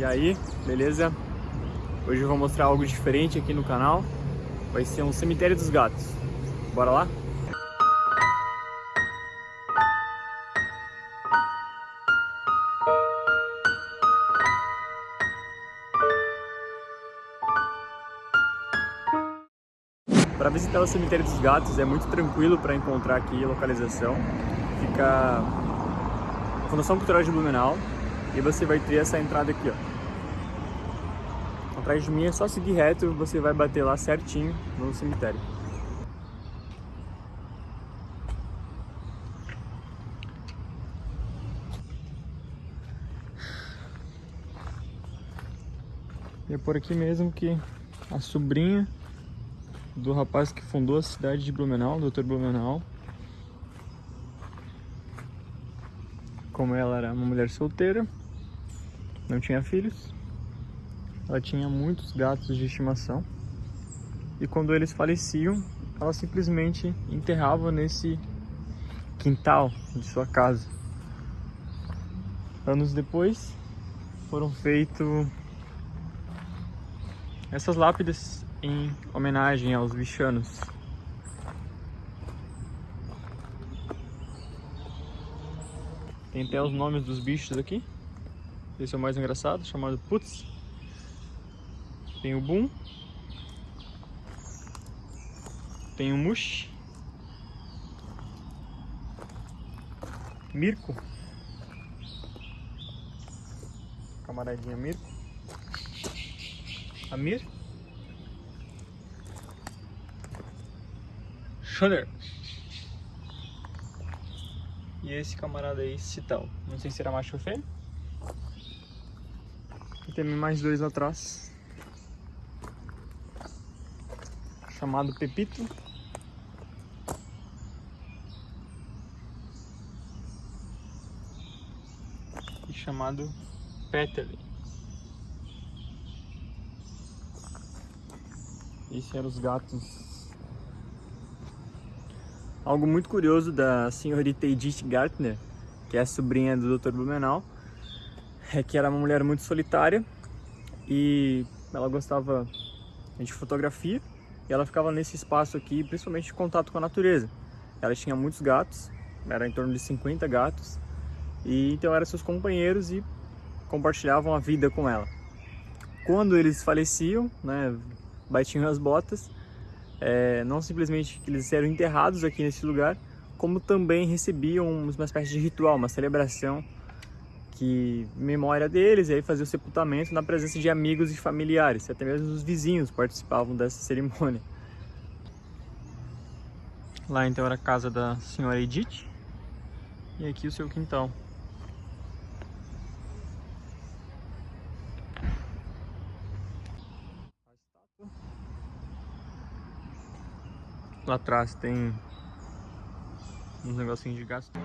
E aí, beleza? Hoje eu vou mostrar algo diferente aqui no canal. Vai ser um cemitério dos gatos. Bora lá? Para visitar o cemitério dos gatos é muito tranquilo para encontrar aqui a localização. Fica Fundação Cultural de Blumenau e você vai ter essa entrada aqui, ó. Atrás de mim é só seguir reto, você vai bater lá certinho no cemitério. E é por aqui mesmo que a sobrinha do rapaz que fundou a cidade de Blumenau, Dr. Blumenau. Como ela era uma mulher solteira, não tinha filhos, ela tinha muitos gatos de estimação. E quando eles faleciam, ela simplesmente enterrava nesse quintal de sua casa. Anos depois, foram feitos essas lápides em homenagem aos bichanos. Tem até os nomes dos bichos aqui. Esse é o mais engraçado, chamado Putz. Tem o Boom. Tem o Mush. Mirko. Camaradinha Mirko. Amir. Shudder. E esse camarada aí, Cital. Não sei se era macho ou fêmea. E tem mais dois atrás. Chamado Pepito. E chamado Peterly. Esses eram os gatos Algo muito curioso da senhorita Edith Gartner, que é a sobrinha do Dr. Blumenau, é que era uma mulher muito solitária e ela gostava de fotografia e ela ficava nesse espaço aqui, principalmente de contato com a natureza. Ela tinha muitos gatos, era em torno de 50 gatos, e então eram seus companheiros e compartilhavam a vida com ela. Quando eles faleciam, né, batiam as botas, é, não simplesmente que eles eram enterrados aqui nesse lugar, como também recebiam uma espécie de ritual, uma celebração que memória deles, e aí fazia o sepultamento na presença de amigos e familiares, até mesmo os vizinhos participavam dessa cerimônia. Lá então era a casa da senhora Edith, e aqui o seu quintal. Lá atrás tem uns negocinhos de gasto.